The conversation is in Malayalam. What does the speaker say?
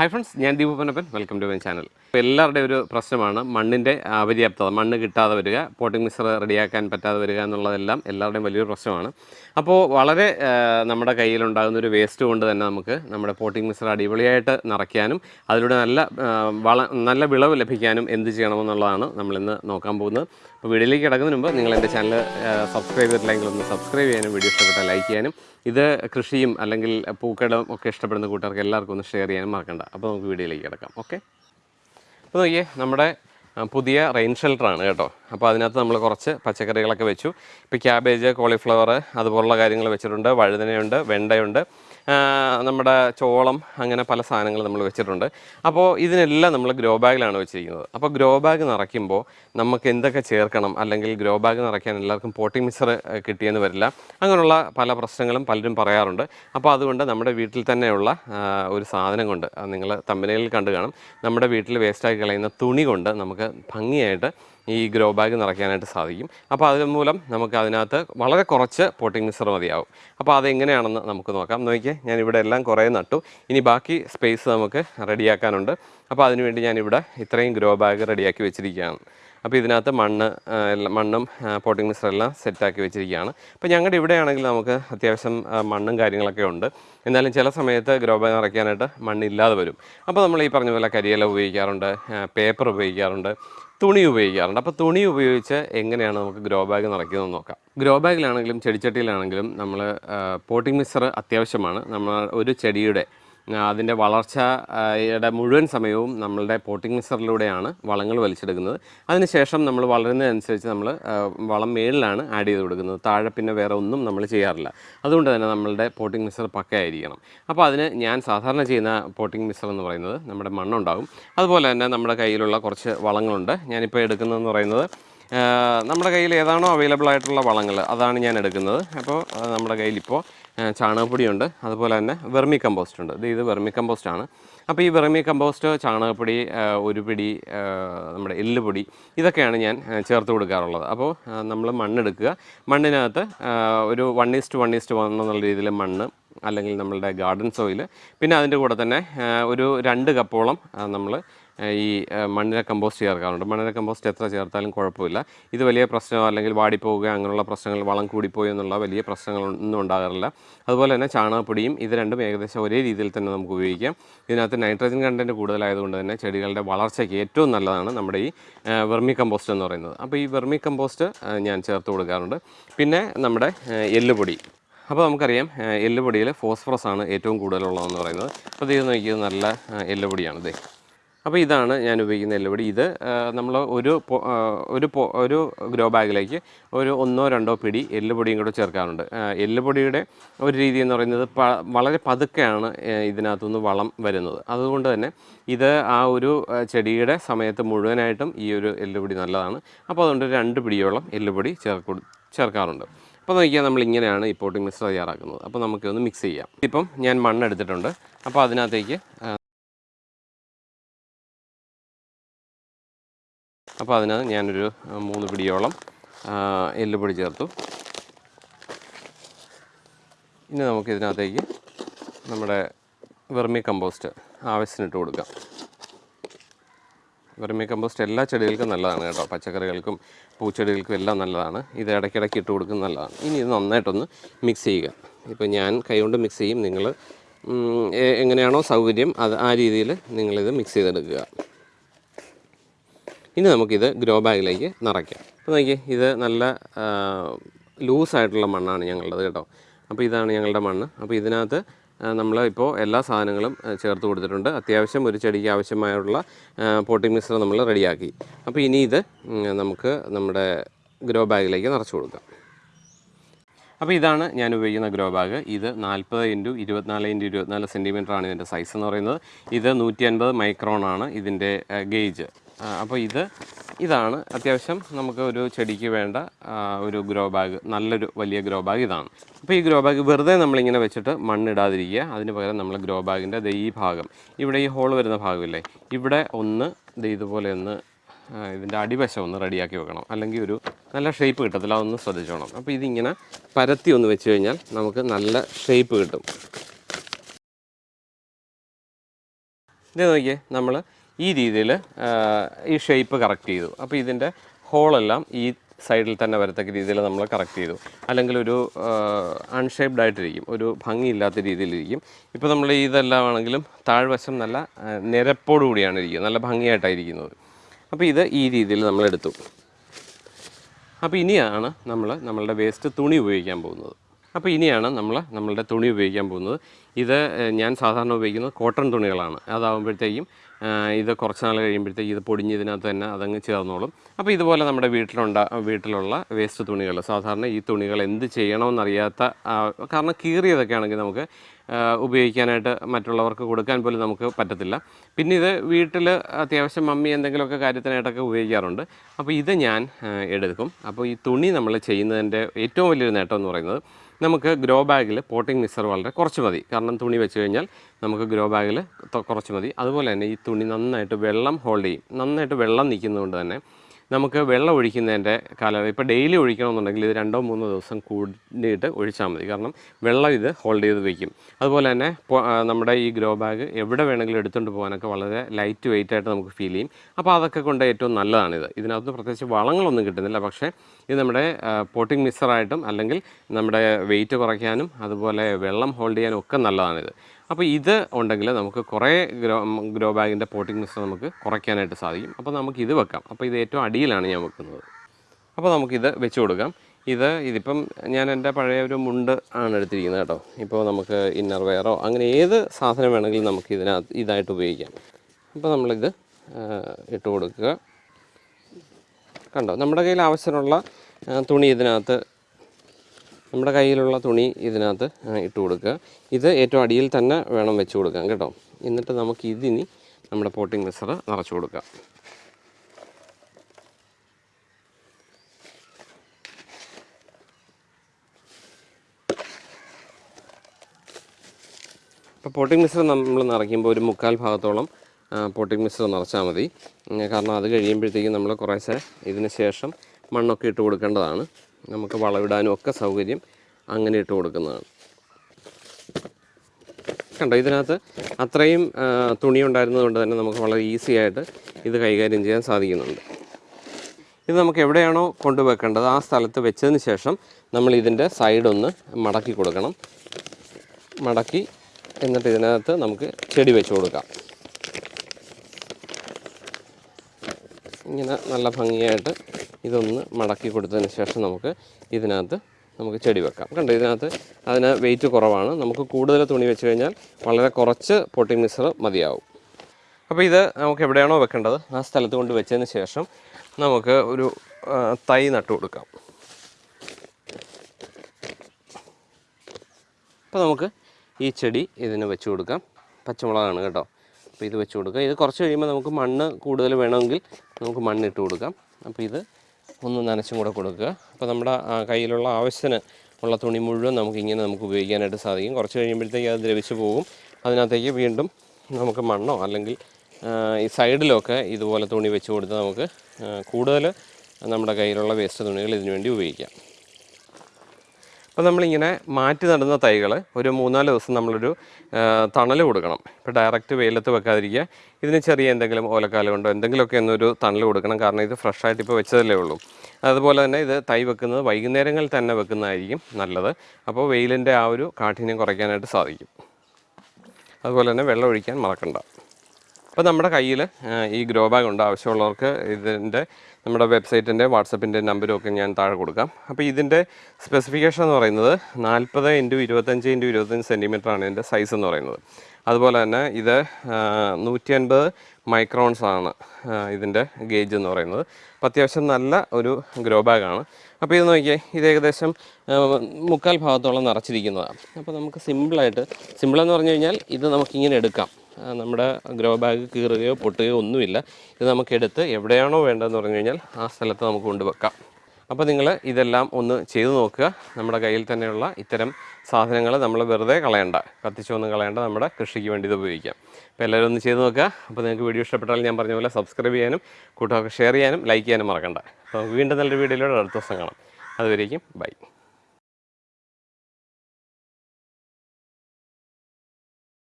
ഹായ് ഫ്രണ്ട്സ് ഞാൻ Deepu Panappan welcome to my channel എല്ലാവരുടെയും ഒരു പ്രശ്നമാണ് മണ്ണിന്റെ അപര്യാപ്തത മണ്ണ് കിട്ടാതെ വരിക പോട്ടിംഗ് മിക്സർ റെഡിയാക്കാൻ പറ്റാതെ വരിക എന്നുള്ളതെല്ലാം എല്ലാവരുടെയും വലിയൊരു പ്രശ്നമാണ്. അപ്പോൾ വളരെ നമ്മുടെ കയ്യിലുണ്ടാകുന്ന ഒരു വേസ്റ്റ് കൊണ്ട് തന്നെ നമുക്ക് നമ്മുടെ പോട്ടിംഗ് മിക്സർ അടിപൊളിയായിട്ട് നിറയ്ക്കാനും അതിലൂടെ നല്ല വള നല്ല വിളവ് ലഭിക്കാനും എന്ത് ചെയ്യണമെന്നുള്ളതാണ് നമ്മളിന്ന് നോക്കാൻ പോകുന്നത്. അപ്പോൾ വീഡിയോയിലേക്ക് കിടക്കുന്നതിന് മുമ്പ് നിങ്ങൾ എന്റെ ചാനൽ സബ്സ്ക്രൈബ് ചെയ്തിട്ടില്ലെങ്കിൽ ഒന്ന് സബ്സ്ക്രൈബ് ചെയ്യാനും വീഡിയോ ഇഷ്ടപ്പെട്ടാൽ ലൈക്ക് ചെയ്യാനും ഇത് കൃഷിയും അല്ലെങ്കിൽ പൂക്കളം ഒക്കെ ഇഷ്ടപ്പെടുന്ന കൂട്ടുകാർക്ക് എല്ലാവർക്കും ഒന്ന് ഷെയർ ചെയ്യാനും മറക്കണ്ട. അപ്പോൾ നമുക്ക് വീഡിയോയിലേക്ക് കിടക്കാം. ഓക്കെ? അപ്പോൾ നോക്കിയേ നമ്മുടെ പുതിയ റെയിൻ ഷെൽട്ടറാണ് കേട്ടോ. അപ്പോൾ അതിനകത്ത് നമ്മൾ കുറച്ച് പച്ചക്കറികളൊക്കെ വെച്ചു. ഇപ്പോൾ ക്യാബേജ് കോളിഫ്ലവർ അതുപോലുള്ള കാര്യങ്ങൾ വെച്ചിട്ടുണ്ട്. വഴുതനയുണ്ട് വെണ്ടയുണ്ട്. നമ്മുടെ ചോളം അങ്ങനെ പല സാധനങ്ങൾ നമ്മൾ വെച്ചിട്ടുണ്ട്. അപ്പോൾ ഇതിനെല്ലാം നമ്മൾ ഗ്രോ ബാഗിലാണ് വെച്ചിരിക്കുന്നത്. അപ്പോൾ ഗ്രോ ബാഗ് നിറയ്ക്കുമ്പോൾ നമുക്ക് എന്തൊക്കെ ചേർക്കണം? അല്ലെങ്കിൽ ഗ്രോ ബാഗ് നിറയ്ക്കാൻ എല്ലാവർക്കും പോട്ടിംഗ് മിക്സർ കിട്ടിയെന്ന് വരില്ല. അങ്ങനെയുള്ള പല പ്രശ്നങ്ങളും പലരും പറയാറുണ്ട്. അപ്പോൾ അതുകൊണ്ട് നമ്മുടെ വീട്ടിൽ തന്നെയുള്ള ഒരു സാധനം കൊണ്ട് നിങ്ങൾ തമ്പനയിൽ കണ്ടു കാണും. നമ്മുടെ വീട്ടിൽ വേസ്റ്റാക്കി കളയുന്ന തുണി കൊണ്ട് നമുക്ക് ഭംഗിയായിട്ട് ഈ ഗ്രോ ബാഗ് നിറയ്ക്കാനായിട്ട് സാധിക്കും. അപ്പോൾ അതുമൂലം നമുക്ക് അതിനകത്ത് വളരെ കുറച്ച് പോട്ടിംഗ് മിക്സർ മതിയാവും. അപ്പോൾ അതെങ്ങനെയാണെന്ന് നമുക്ക് നോക്കാം. നോക്കിയേ ഞാൻ ഇവിടെ എല്ലാം കുറേ നട്ടു. ഇനി ബാക്കി സ്പേസ് നമുക്ക് റെഡിയാക്കാനുണ്ട് അപ്പോൾ അതിനുവേണ്ടി ഞാനിവിടെ ഇത്രയും ഗ്രോ ബാഗ് റെഡിയാക്കി വെച്ചിരിക്കുകയാണ്. അപ്പോൾ ഇതിനകത്ത് മണ്ണ് മണ്ണും പോട്ടിംഗ് മിക്സർ എല്ലാം സെറ്റാക്കി വെച്ചിരിക്കുകയാണ്. അപ്പോൾ ഞങ്ങളുടെ ഇവിടെയാണെങ്കിൽ നമുക്ക് അത്യാവശ്യം മണ്ണും കാര്യങ്ങളൊക്കെ ഉണ്ട്. എന്നാലും ചില സമയത്ത് ഗ്രോ ബാഗ് നിറയ്ക്കാനായിട്ട് മണ്ണില്ലാതെ വരും. അപ്പോൾ നമ്മൾ ഈ പറഞ്ഞ പോലെ കരിയില ഉപയോഗിക്കാറുണ്ട് പേപ്പർ ഉപയോഗിക്കാറുണ്ട് തുണി ഉപയോഗിക്കാറുണ്ട്. അപ്പോൾ തുണി ഉപയോഗിച്ച് എങ്ങനെയാണ് നമുക്ക് ഗ്രോ ബാഗ് നിറയ്ക്കുന്നത് നോക്കാം. ഗ്രോ ബാഗിലാണെങ്കിലും ചെടിച്ചട്ടിയിലാണെങ്കിലും നമ്മൾ പോട്ടിംഗ് മിക്സർ അത്യാവശ്യമാണ്. നമ്മൾ ഒരു ചെടിയുടെ അതിന്റെ വളർച്ചയുടെ മുഴുവൻ സമയവും നമ്മളുടെ പോട്ടിംഗ് മിക്സറിലൂടെയാണ് വളങ്ങൾ വലിച്ചെടുക്കുന്നത്. അതിനുശേഷം നമ്മൾ വളരുന്നതനുസരിച്ച് നമ്മൾ വളം മേളിലാണ് ആഡ് ചെയ്ത് കൊടുക്കുന്നത്. താഴെ പിന്നെ വേറെ ഒന്നും നമ്മൾ ചെയ്യാറില്ല. അതുകൊണ്ട് തന്നെ നമ്മളുടെ പോട്ടിംഗ് മിക്സർ പക്കയായിരിക്കണം. അപ്പോൾ അതിന് ഞാൻ സാധാരണ ചെയ്യുന്ന പോട്ടിംഗ് മിക്സർ എന്ന് പറയുന്നത് നമ്മുടെ മണ്ണുണ്ടാകും. അതുപോലെ തന്നെ നമ്മുടെ കയ്യിലുള്ള കുറച്ച് വളങ്ങളുണ്ട്. ഞാനിപ്പോൾ എടുക്കുന്നതെന്ന് പറയുന്നത് നമ്മുടെ കയ്യിൽ ഏതാണോ അവൈലബിൾ ആയിട്ടുള്ള വളങ്ങൾ അതാണ് ഞാൻ എടുക്കുന്നത്. അപ്പോൾ നമ്മുടെ കയ്യിലിപ്പോൾ ചാണകപ്പൊടിയുണ്ട്. അതുപോലെ തന്നെ വെർമി കമ്പോസ്റ്റ് ഉണ്ട്. ഇത് വെർമി കമ്പോസ്റ്റ് ആണ്. അപ്പോൾ ഈ വെർമി കമ്പോസ്റ്റ് ചാണകപ്പൊടി ഒരു പിടി നമ്മുടെ എല്ലുപൊടി ഇതൊക്കെയാണ് ഞാൻ ചേർത്ത് കൊടുക്കാറുള്ളത്. അപ്പോൾ നമ്മൾ മണ്ണെടുക്കുക. മണ്ണിനകത്ത് ഒരു one is to one is to one എന്നുള്ള രീതിയിൽ മണ്ണ് അല്ലെങ്കിൽ നമ്മളുടെ ഗാർഡൻ സോയിൽ പിന്നെ അതിന്റെ കൂടെ തന്നെ ഒരു രണ്ട് കപ്പോളം നമ്മൾ ഈ മണ്ണിര കമ്പോസ്റ്റ് ചേർക്കാറുണ്ട് മണ്ണിര കമ്പോസ്റ്റ് എത്ര ചേർത്താലും കുഴപ്പമില്ല. ഇത് വലിയ പ്രശ്നമോ അല്ലെങ്കിൽ വാടിപ്പോവുക അങ്ങനെയുള്ള പ്രശ്നങ്ങൾ വളം കൂടിപ്പോയി എന്നുള്ള വലിയ പ്രശ്നങ്ങളൊന്നും ഉണ്ടാകാറില്ല. അതുപോലെ തന്നെ ചാണകപ്പൊടിയും ഇത് രണ്ടും ഏകദേശം ഒരേ രീതിയിൽ തന്നെ നമുക്ക് ഉപയോഗിക്കാം. ഇതിനകത്ത് നൈട്രജൻ കണ്ടന്റ് കൂടുതലായതുകൊണ്ട് തന്നെ ചെടികളുടെ വളർച്ചയ്ക്ക് ഏറ്റവും നല്ലതാണ് നമ്മുടെ ഈ വെർമി കമ്പോസ്റ്റ് എന്ന് പറയുന്നത്. അപ്പോൾ ഈ വെർമി കമ്പോസ്റ്റ് ഞാൻ ചേർത്ത് കൊടുക്കാറുണ്ട്. പിന്നെ നമ്മുടെ എല്ലുപൊടി. അപ്പോൾ നമുക്കറിയാം എല്ലുപൊടിയിൽ ഫോസ്ഫറസ് ആണ് ഏറ്റവും കൂടുതലുള്ളതെന്ന് പറയുന്നത്. അപ്പോൾ ഇത് നോക്കിയത് നല്ല എല്ലുപൊടിയാണ്. ഇതേ അപ്പോൾ ഇതാണ് ഞാൻ ഉപയോഗിക്കുന്ന എല്ലുപൊടി. ഇത് നമ്മൾ ഒരു ഒരു ഒരു ഗ്രോ ബാഗിലേക്ക് ഒരു ഒന്നോ രണ്ടോ പിടി എല്ലുപൊടിയും കൂടെ ചേർക്കാറുണ്ട്. എല്ലുപൊടിയുടെ ഒരു രീതി എന്ന് പറയുന്നത് വളരെ പതുക്കെയാണ് ഇതിനകത്തുനിന്ന് വളം വരുന്നത്. അതുകൊണ്ട് തന്നെ ഇത് ആ ഒരു ചെടിയുടെ സമയത്ത് മുഴുവനായിട്ടും ഈ ഒരു എല്ലുപൊടി നല്ലതാണ്. അപ്പോൾ അതുകൊണ്ട് രണ്ട് പിടിയോളം എല്ലുപൊടി ചേർക്കു ചേർക്കാറുണ്ട്. അപ്പോൾ നോക്കിയാൽ നമ്മൾ ഇങ്ങനെയാണ് ഈ മിക്സ് തയ്യാറാക്കുന്നത്. അപ്പോൾ നമുക്കൊന്ന് മിക്സ് ചെയ്യാം. ഇപ്പം ഞാൻ മണ്ണെടുത്തിട്ടുണ്ട്. അപ്പോൾ അതിനകത്തേക്ക് അപ്പോൾ അതിന് ഞാനൊരു മൂന്ന് പിടിയോളം എല്ല് എല്ലുപൊടി ചേർത്തു. ഇനി നമുക്ക് ഇതിനകത്തേക്ക് നമ്മുടെ വെർമി കമ്പോസ്റ്റ് ആവശ്യത്തിനിട്ട് കൊടുക്കാം. വെർമി കമ്പോസ്റ്റ് എല്ലാ ചെടികൾക്കും നല്ലതാണ് കേട്ടോ. പച്ചക്കറികൾക്കും പൂച്ചെടികൾക്കും എല്ലാം നല്ലതാണ്. ഇത് ഇടയ്ക്കിടയ്ക്ക് ഇട്ട് കൊടുക്കുന്നത് നല്ലതാണ്. ഇനി ഇത് നന്നായിട്ടൊന്ന് മിക്സ് ചെയ്യുക. ഇപ്പോൾ ഞാൻ കൈകൊണ്ട് മിക്സ് ചെയ്യും. നിങ്ങൾ എങ്ങനെയാണോ സൗകര്യം അത് ആ രീതിയിൽ നിങ്ങളിത് മിക്സ് ചെയ്തെടുക്കുക. ഇനി നമുക്കിത് ഗ്രോ ബാഗിലേക്ക് നിറയ്ക്കാം. അപ്പോൾ നോക്കിയേ ഇത് നല്ല ലൂസായിട്ടുള്ള മണ്ണാണ് ഞങ്ങളുടേത് കേട്ടോ. അപ്പോൾ ഇതാണ് ഞങ്ങളുടെ മണ്ണ്. അപ്പോൾ ഇതിനകത്ത് നമ്മൾ ഇപ്പോൾ എല്ലാ സാധനങ്ങളും ചേർത്ത് കൊടുത്തിട്ടുണ്ട്. അത്യാവശ്യം ഒരു ചെടിക്ക് ആവശ്യമായുള്ള പോട്ടിംഗ് മിശ്രം നമ്മൾ റെഡിയാക്കി. അപ്പോൾ ഇനി ഇത് നമുക്ക് നമ്മുടെ ഗ്രോ ബാഗിലേക്ക് നിറച്ച് കൊടുക്കാം. അപ്പോൾ ഇതാണ് ഞാൻ ഉപയോഗിക്കുന്ന ഗ്രോ ബാഗ്. ഇത് നാൽപ്പത് ഇന്റു ഇരുപത്തിനാല് ഇന്റു ഇരുപത്തിനാല് സെന്റിമീറ്റർ ആണ് ഇതിന്റെ സൈസ് എന്ന് പറയുന്നത്. ഇത് നൂറ്റി അൻപത് മൈക്രോൺ ആണ് ഇതിന്റെ ഗേജ്. അപ്പോൾ ഇത് ഇതാണ്. അത്യാവശ്യം നമുക്ക് ഒരു ചെടിക്ക് വേണ്ട ഒരു ഗ്രോ ബാഗ് നല്ലൊരു വലിയ ഗ്രോ ബാഗ് ഇതാണ്. അപ്പോൾ ഈ ഗ്രോ ബാഗ് വെറുതെ നമ്മളിങ്ങനെ വെച്ചിട്ട് മണ്ണിടാതിരിക്കുക. അതിന് പകരം നമ്മൾ ഗ്രോ ബാഗിന്റെ ഈ ഭാഗം. ഇവിടെ ഈ ഹോൾ വരുന്ന ഭാഗമില്ലേ? ഇവിടെ ഒന്ന് ഇതുപോലെ ഒന്ന് ഇതിന്റെ അടിവശം ഒന്ന് റെഡിയാക്കി വെക്കണം. അല്ലെങ്കിൽ ഒരു നല്ല ഷേപ്പ് കിട്ടത്തില്ല. അതൊന്ന് ശ്രദ്ധിച്ചോണം. അപ്പോൾ ഇതിങ്ങനെ പരത്തി ഒന്ന് വെച്ച് കഴിഞ്ഞാൽ നമുക്ക് നല്ല ഷേപ്പ് കിട്ടും. ഇത് നോക്കിയേ നമ്മൾ ഈ രീതിയിൽ ഈ ഷേപ്പ് കറക്റ്റ് ചെയ്തു. അപ്പോൾ ഇതിന്റെ ഹോളെല്ലാം ഈ സൈഡിൽ തന്നെ വരത്തക്ക രീതിയിൽ നമ്മൾ കറക്റ്റ് ചെയ്തു. അല്ലെങ്കിൽ ഒരു അൺഷേപ്ഡ് ആയിട്ടിരിക്കും. ഒരു ഭംഗിയില്ലാത്ത രീതിയിലിരിക്കും. ഇപ്പോൾ നമ്മൾ ഇതെല്ലാം ആണെങ്കിലും താഴ്വശം നല്ല നിരപ്പോടുകൂടിയാണ് നിരപ്പോടു കൂടിയാണ് ഇരിക്കുന്നത്. നല്ല ഭംഗിയായിട്ടായിരിക്കുന്നത്. അപ്പോൾ ഇത് ഈ രീതിയിൽ നമ്മൾ എടുത്തു. അപ്പോൾ ഇനിയാണ് നമ്മൾ നമ്മളുടെ വേസ്റ്റ് തുണി ഉപയോഗിക്കാൻ പോകുന്നത്. അപ്പോൾ ഇനിയാണ് നമ്മൾ നമ്മളുടെ തുണി ഉപയോഗിക്കാൻ പോകുന്നത്. ഇത് ഞാൻ സാധാരണ ഉപയോഗിക്കുന്നത് കോട്ടൺ തുണികളാണ്. അതാകുമ്പോഴത്തേക്കും ഇത് കുറച്ച് നാൾ കഴിയുമ്പോഴത്തേക്ക് ഇത് പൊടിഞ്ഞ് ഇതിനകത്ത് തന്നെ അതങ്ങ് ചേർന്നോളും. അപ്പോൾ ഇതുപോലെ നമ്മുടെ വീട്ടിലുണ്ട വീട്ടിലുള്ള വേസ്റ്റ് തുണികൾ സാധാരണ ഈ തുണികൾ എന്ത് ചെയ്യണമെന്നറിയാത്ത കാരണം കീറിയതൊക്കെ ആണെങ്കിൽ നമുക്ക് ഉപയോഗിക്കാനായിട്ട് മറ്റുള്ളവർക്ക് കൊടുക്കാൻ പോലും നമുക്ക് പറ്റത്തില്ല. പിന്നെ ഇത് വീട്ടിൽ അത്യാവശ്യം മമ്മി എന്തെങ്കിലുമൊക്കെ കാര്യത്തിനായിട്ടൊക്കെ ഉപയോഗിക്കാറുണ്ട്. അപ്പോൾ ഇത് ഞാൻ എടുക്കും. അപ്പോൾ ഈ തുണി നമ്മൾ ചെയ്യുന്നതിന്റെ ഏറ്റവും വലിയൊരു നേട്ടം എന്ന് പറയുന്നത് നമുക്ക് ഗ്രോ ബാഗിൽ പോട്ടിംഗ് മിക്സർ വളരെ കുറച്ച് മതി. കാരണം തുണി വെച്ച് കഴിഞ്ഞാൽ നമുക്ക് ഗ്രോ ബാഗിൽ കുറച്ച് മതി. അതുപോലെ തന്നെ ഈ തുണി നന്നായിട്ട് വെള്ളം ഹോൾഡ് ചെയ്യും. നന്നായിട്ട് വെള്ളം നിൽക്കുന്നതുകൊണ്ട് തന്നെ നമുക്ക് വെള്ളം ഒഴിക്കുന്നതിന്റെ കാലം ഇപ്പോൾ ഡെയിലി ഒഴിക്കണമെന്നുണ്ടെങ്കിൽ ഇത് രണ്ടോ മൂന്നോ ദിവസം കൂടിയിട്ട് ഒഴിച്ചാൽ മതി. കാരണം വെള്ളം ഇത് ഹോൾഡ് ചെയ്ത് വയ്ക്കും അതുപോലെ തന്നെ നമ്മുടെ ഈ ഗ്രോ ബാഗ് എവിടെ വേണമെങ്കിലും എടുത്തുകൊണ്ട് പോകാനൊക്കെ വളരെ ലൈറ്റ് വെയിറ്റ് ആയിട്ട് നമുക്ക് ഫീൽ ചെയ്യും. അപ്പോൾ അതൊക്കെ കൊണ്ട് ഏറ്റവും നല്ലതാണിത്. ഇതിനകത്ത് പ്രത്യേകിച്ച് വളങ്ങളൊന്നും കിട്ടുന്നില്ല. പക്ഷേ ഇത് നമ്മുടെ പോട്ടിംഗ് മിക്സറായിട്ടും അല്ലെങ്കിൽ നമ്മുടെ വെയിറ്റ് കുറയ്ക്കാനും അതുപോലെ വെള്ളം ഹോൾഡ് ചെയ്യാനും ഒക്കെ നല്ലതാണിത്. അപ്പോൾ ഇത് ഉണ്ടെങ്കിൽ നമുക്ക് കുറേ ഗ്രോ ഗ്രോ ബാഗിന്റെ പോട്ടിംഗ് മിക്സർ നമുക്ക് കുറയ്ക്കാനായിട്ട് സാധിക്കും. അപ്പോൾ നമുക്ക് ഇത് വെക്കാം. അപ്പോൾ ഇത് ഏറ്റവും അടിയിലാണ് ഞാൻ വെക്കുന്നത്. അപ്പോൾ നമുക്കിത് വെച്ച് കൊടുക്കാം. ഇത് ഇതിപ്പം ഞാൻ എന്റെ പഴയ ഒരു മുണ്ട് ആണ് എടുത്തിരിക്കുന്നത് കേട്ടോ. ഇപ്പോൾ നമുക്ക് ഇന്നർ വെയറോ അങ്ങനെ ഏത് സാധനം വേണമെങ്കിലും നമുക്ക് ഇതിനകത്ത് ഇതായിട്ട് ഉപയോഗിക്കാം. അപ്പോൾ നമ്മളിത് ഇട്ട് കൊടുക്കുക. കണ്ടോ? നമ്മുടെ കയ്യിൽ ആവശ്യമുള്ള തുണി ഇതിനകത്ത് നമ്മുടെ കയ്യിലുള്ള തുണി ഇതിനകത്ത് ഇട്ട് കൊടുക്കുക. ഇത് ഏറ്റവും അടിയിൽ തന്നെ വേണം വെച്ച് കൊടുക്കാൻ കേട്ടോ. എന്നിട്ട് നമുക്ക് ഇതിനി നമ്മുടെ പോട്ടിംഗ് മിക്സർ നിറച്ച് കൊടുക്കാം. ഇപ്പോൾ പോട്ടിംഗ് മിക്സർ നമ്മൾ നിറയ്ക്കുമ്പോൾ ഒരു മുക്കാൽ ഭാഗത്തോളം പോട്ടിംഗ് മിക്സർ നിറച്ചാൽ മതി. കാരണം അത് കഴിയുമ്പോഴത്തേക്കും നമ്മൾ കുറേശ്ശെ ഇതിന് ശേഷം മണ്ണൊക്കെ ഇട്ട് കൊടുക്കേണ്ടതാണ്. നമുക്ക് വളമിടാനും ഒക്കെ സൗകര്യം അങ്ങനെ ഇട്ട് കൊടുക്കുന്നതാണ്. കണ്ടോ ഇതിനകത്ത് അത്രയും തുണി ഉണ്ടായിരുന്നതുകൊണ്ട് തന്നെ നമുക്ക് വളരെ ഈസി ആയിട്ട് ഇത് കൈകാര്യം ചെയ്യാൻ സാധിക്കുന്നുണ്ട്. ഇത് നമുക്ക് എവിടെയാണോ കൊണ്ടുവെക്കേണ്ടത് ആ സ്ഥലത്ത് വെച്ചതിന് ശേഷം നമ്മൾ ഇതിന്റെ സൈഡൊന്ന് മടക്കി കൊടുക്കണം. മടക്കി എന്നിട്ട് ഇതിനകത്ത് നമുക്ക് ചെടി വെച്ച് കൊടുക്കാം. ഇങ്ങനെ നല്ല ഭംഗിയായിട്ട് ഇതൊന്ന് മടക്കി കൊടുത്തതിന് ശേഷം നമുക്ക് ഇതിനകത്ത് നമുക്ക് ചെടി വെക്കാം. കണ്ടോ ഇതിനകത്ത് അതിന് വെയിറ്റ് കുറവാണ്. നമുക്ക് കൂടുതൽ തുണി വെച്ച് കഴിഞ്ഞാൽ വളരെ കുറച്ച് പൊട്ടിംഗ് മിക്സർ മതിയാവും. അപ്പോൾ ഇത് നമുക്ക് എവിടെയാണോ വെക്കേണ്ടത്? ആ സ്ഥലത്ത് കൊണ്ട് വെച്ചതിന് ശേഷം നമുക്ക് ഒരു തൈ നട്ടു കൊടുക്കാം. അപ്പോൾ നമുക്ക് ഈ ചെടി ഇതിന് വെച്ച് കൊടുക്കാം. പച്ചമുളകാണ് കേട്ടോ. അപ്പോൾ ഇത് വെച്ച് കൊടുക്കുക ഇത് കുറച്ച് കഴിയുമ്പോൾ നമുക്ക് മണ്ണ് കൂടുതൽ വേണമെങ്കിൽ നമുക്ക് മണ്ണിട്ട് കൊടുക്കാം. അപ്പോൾ ഇത് ഒന്ന് നനച്ചും കൂടെ കൊടുക്കുക. അപ്പോൾ നമ്മുടെ കയ്യിലുള്ള ആവശ്യത്തിന് ഉള്ള തുണി മുഴുവൻ നമുക്കിങ്ങനെ നമുക്ക് ഉപയോഗിക്കാനായിട്ട് സാധിക്കും. കുറച്ച് കഴിയുമ്പോഴത്തേക്ക് അത് ദ്രവിച്ചു പോകും. അതിനകത്തേക്ക് വീണ്ടും നമുക്ക് മണ്ണോ അല്ലെങ്കിൽ ഈ സൈഡിലൊക്കെ ഇതുപോലെ തുണി വെച്ച് കൊടുത്ത് നമുക്ക് കൂടുതൽ നമ്മുടെ കയ്യിലുള്ള വേസ്റ്റ് തുണികൾ ഇതിനുവേണ്ടി ഉപയോഗിക്കാം. അപ്പോൾ നമ്മളിങ്ങനെ മാറ്റി നടുന്ന തൈകൾ ഒരു മൂന്നാൽ ദിവസം നമ്മളൊരു തണൽ കൊടുക്കണം. ഇപ്പോൾ ഡയറക്റ്റ് വെയിലത്ത് വെക്കാതിരിക്കുക. ഇതിന് ചെറിയ എന്തെങ്കിലും ഓലക്കാല കൊണ്ടോ എന്തെങ്കിലുമൊക്കെ ഒന്നൊരു തണൽ കൊടുക്കണം. കാരണം ഇത് ഫ്രഷായിട്ട് ഇപ്പോൾ വെച്ചതല്ലേ ഉള്ളൂ. അതുപോലെ തന്നെ ഇത് തൈ വെക്കുന്നത് വൈകുന്നേരങ്ങളിൽ തന്നെ വെക്കുന്നതായിരിക്കും നല്ലത്. അപ്പോൾ വെയിലിന്റെ ആ ഒരു കാഠിന്യം കുറയ്ക്കാനായിട്ട് സാധിക്കും. അതുപോലെ തന്നെ വെള്ളം ഒഴിക്കാൻ മറക്കണ്ട. അപ്പോൾ നമ്മുടെ കയ്യിൽ ഈ ഗ്രോ ബാഗ് ഉണ്ട്. ആവശ്യമുള്ളവർക്ക് ഇതിന്റെ നമ്മുടെ വെബ്സൈറ്റിന്റെ വാട്സപ്പിന്റെ നമ്പരും ഒക്കെ ഞാൻ താഴെ കൊടുക്കാം. അപ്പോൾ ഇതിന്റെ സ്പെസിഫിക്കേഷൻ എന്ന് പറയുന്നത് നാൽപ്പത് ഇന്റു ഇരുപത്തഞ്ച് ഇന്റു ഇരുപത്തഞ്ച് സെന്റിമീറ്ററാണ് ഇതിന്റെ സൈസ് എന്ന് പറയുന്നത്. അതുപോലെ തന്നെ ഇത് നൂറ്റി അൻപത് മൈക്രോൺസ് ആണ് ഇതിന്റെ ഗേജ് എന്ന് പറയുന്നത്. അപ്പോൾ അത്യാവശ്യം നല്ല ഒരു ഗ്രോ ബാഗാണ്. അപ്പോൾ ഇത് നോക്കിയേ ഇത് ഏകദേശം മുക്കാൽ ഭാഗത്തോളം നിറച്ചിരിക്കുന്നതാണ്. അപ്പോൾ നമുക്ക് സിമ്പിളായിട്ട് സിമ്പിളെന്ന് പറഞ്ഞു കഴിഞ്ഞാൽ ഇത് നമുക്കിങ്ങനെ എടുക്കാം. നമ്മുടെ ഗ്രോ ബാഗ് കീറുകയോ പൊട്ടുകയോ ഒന്നുമില്ല. ഇത് നമുക്കെടുത്ത് എവിടെയാണോ വേണ്ടതെന്ന് പറഞ്ഞു കഴിഞ്ഞാൽ ആ സ്ഥലത്ത് നമുക്ക് കൊണ്ടുവെക്കാം. അപ്പോൾ നിങ്ങൾ ഇതെല്ലാം ഒന്ന് ചെയ്തു നോക്കുക. നമ്മുടെ കയ്യിൽ തന്നെയുള്ള ഇത്തരം സാധനങ്ങൾ നമ്മൾ വെറുതെ കളയണ്ട. കത്തിച്ചൊന്നും കളയണ്ട. നമ്മുടെ കൃഷിക്ക് വേണ്ടി ഇത് ഉപയോഗിക്കാം. അപ്പോൾ എല്ലാവരും ഒന്ന് ചെയ്തു നോക്കുക. അപ്പോൾ നിങ്ങൾക്ക് വീഡിയോ ഇഷ്ടപ്പെട്ടാൽ ഞാൻ പറഞ്ഞ പോലെ സബ്സ്ക്രൈബ് ചെയ്യാനും കൂട്ടുകാർക്ക് ഷെയർ ചെയ്യാനും ലൈക്ക് ചെയ്യാനും മറക്കണ്ട. അപ്പോൾ വീണ്ടും നല്ലൊരു വീഡിയോയിലൂടെ അടുത്ത ദിവസം കാണാം. അതുവരേക്കും ബൈ.